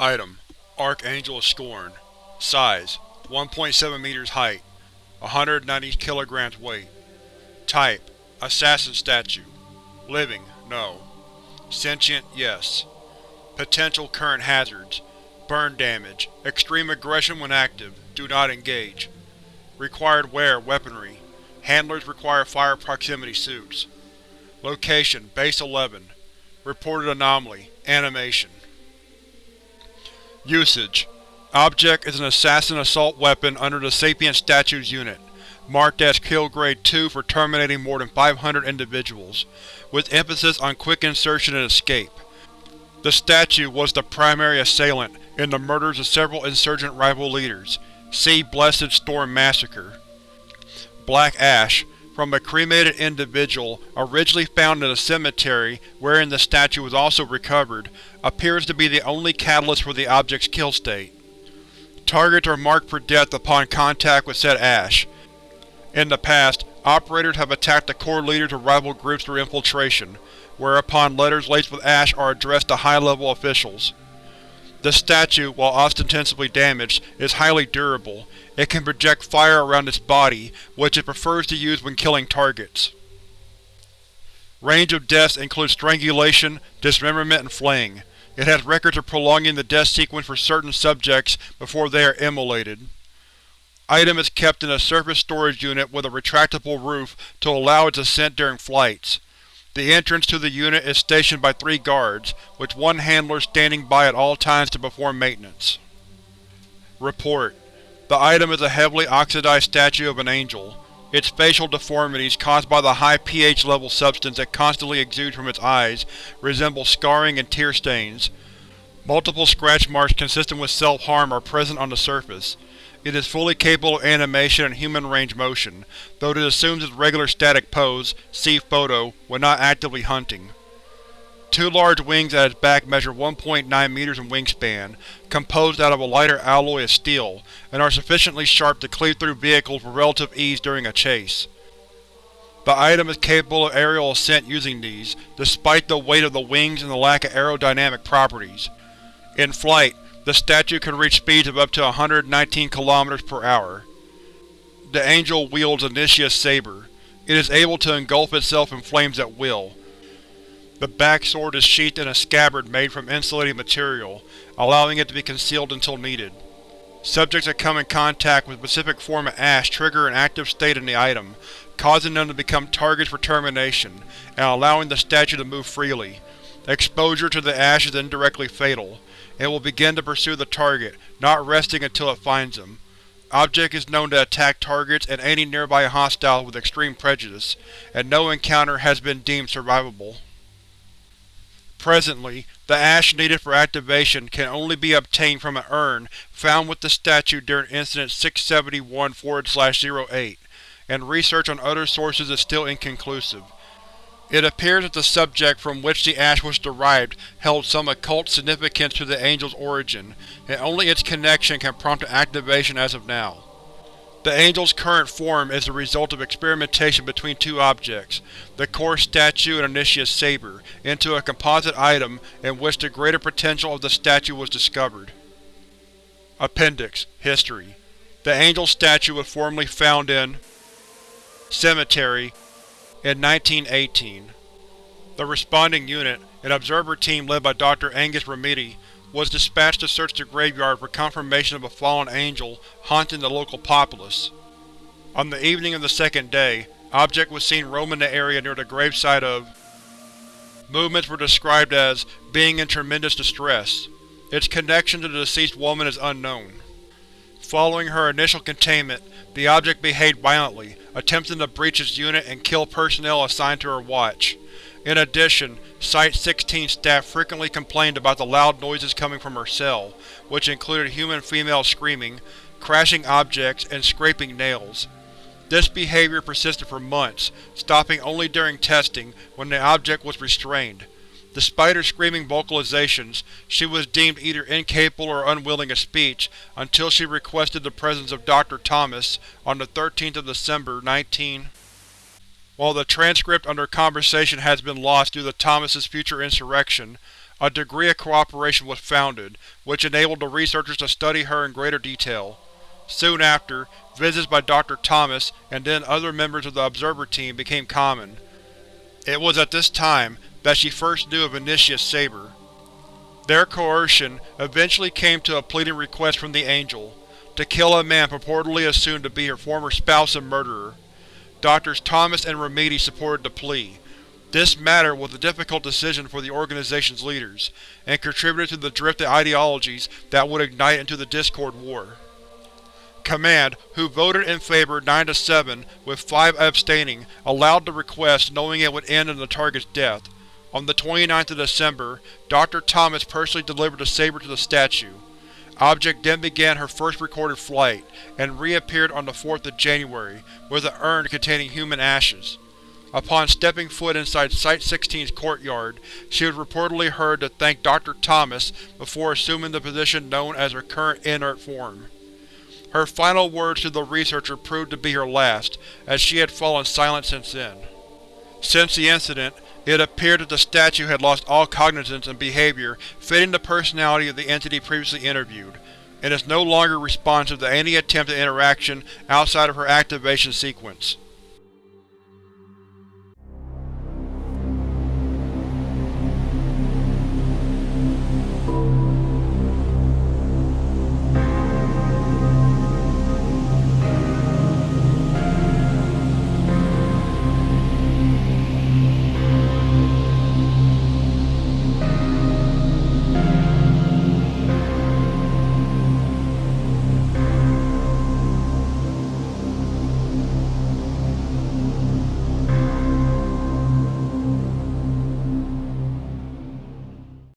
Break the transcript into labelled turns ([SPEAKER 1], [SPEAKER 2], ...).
[SPEAKER 1] Item: Archangel of Scorn Size: 1.7 meters height 190 kilograms weight Type: Assassin Statue Living: No Sentient: Yes Potential current hazards Burn damage Extreme aggression when active. Do not engage. Required wear weaponry. Handlers require fire proximity suits. Location: Base 11 Reported Anomaly: Animation Usage Object is an assassin assault weapon under the Sapient Statues Unit, marked as Kill Grade 2 for terminating more than 500 individuals, with emphasis on quick insertion and escape. The statue was the primary assailant in the murders of several insurgent rival leaders. See Blessed Storm Massacre. Black Ash, from a cremated individual originally found in a cemetery wherein the statue was also recovered, appears to be the only catalyst for the object's kill state. Targets are marked for death upon contact with said ash. In the past, operators have attacked the core leaders of rival groups through infiltration, whereupon letters laced with ash are addressed to high-level officials. The statue, while ostensibly damaged, is highly durable. It can project fire around its body, which it prefers to use when killing targets. Range of deaths includes strangulation, dismemberment, and flaying. It has records of prolonging the death sequence for certain subjects before they are immolated. Item is kept in a surface storage unit with a retractable roof to allow its ascent during flights. The entrance to the unit is stationed by three guards, with one handler standing by at all times to perform maintenance. Report: The item is a heavily oxidized statue of an angel. Its facial deformities, caused by the high pH level substance that constantly exudes from its eyes, resemble scarring and tear stains. Multiple scratch marks consistent with self-harm are present on the surface. It is fully capable of animation and human range motion, though it assumes its regular static pose see photo when not actively hunting. Two large wings at its back measure 1.9 meters in wingspan, composed out of a lighter alloy of steel, and are sufficiently sharp to cleave through vehicles with relative ease during a chase. The item is capable of aerial ascent using these, despite the weight of the wings and the lack of aerodynamic properties. In flight, the statue can reach speeds of up to 119 km per hour. The Angel wields a Nitia's saber. It is able to engulf itself in flames at will. The back sword is sheathed in a scabbard made from insulating material, allowing it to be concealed until needed. Subjects that come in contact with a specific form of ash trigger an active state in the item, causing them to become targets for termination, and allowing the statue to move freely. Exposure to the ash is indirectly fatal. It will begin to pursue the target, not resting until it finds them. Object is known to attack targets and any nearby hostiles with extreme prejudice, and no encounter has been deemed survivable. Presently, the ash needed for activation can only be obtained from an urn found with the statue during Incident 671-08, and research on other sources is still inconclusive. It appears that the subject from which the ash was derived held some occult significance to the Angel's origin, and only its connection can prompt an activation as of now. The Angel's current form is the result of experimentation between two objects, the core statue and Initia's saber, into a composite item in which the greater potential of the statue was discovered. Appendix History The Angel statue was formerly found in Cemetery in 1918. The responding unit, an observer team led by Dr. Angus Remedy, was dispatched to search the graveyard for confirmation of a fallen angel haunting the local populace. On the evening of the second day, Object was seen roaming the area near the gravesite of Movements were described as being in tremendous distress. Its connection to the deceased woman is unknown. Following her initial containment, the object behaved violently, attempting to breach its unit and kill personnel assigned to her watch. In addition, Site-16 staff frequently complained about the loud noises coming from her cell, which included human-female screaming, crashing objects, and scraping nails. This behavior persisted for months, stopping only during testing, when the object was restrained. Despite her screaming vocalizations, she was deemed either incapable or unwilling of speech until she requested the presence of Dr. Thomas on the 13th of December, 19. While the transcript under conversation has been lost due to Thomas's future insurrection, a degree of cooperation was founded, which enabled the researchers to study her in greater detail. Soon after, visits by Dr. Thomas and then other members of the Observer Team became common. It was at this time that she first knew of Initius Saber. Their coercion eventually came to a pleading request from the Angel, to kill a man purportedly assumed to be her former spouse and murderer. Drs. Thomas and Remedi supported the plea. This matter was a difficult decision for the organization's leaders, and contributed to the drift of ideologies that would ignite into the Discord War. Command, who voted in favor 9-7 with 5 abstaining, allowed the request knowing it would end in the target's death. On the 29th of December, Dr. Thomas personally delivered the saber to the statue. Object then began her first recorded flight, and reappeared on the 4th of January, with an urn containing human ashes. Upon stepping foot inside Site-16's courtyard, she was reportedly heard to thank Dr. Thomas before assuming the position known as her current inert form. Her final words to the researcher proved to be her last, as she had fallen silent since then. Since the incident, it appeared that the statue had lost all cognizance and behavior fitting the personality of the entity previously interviewed, and is no longer responsive to any attempt at interaction outside of her activation sequence.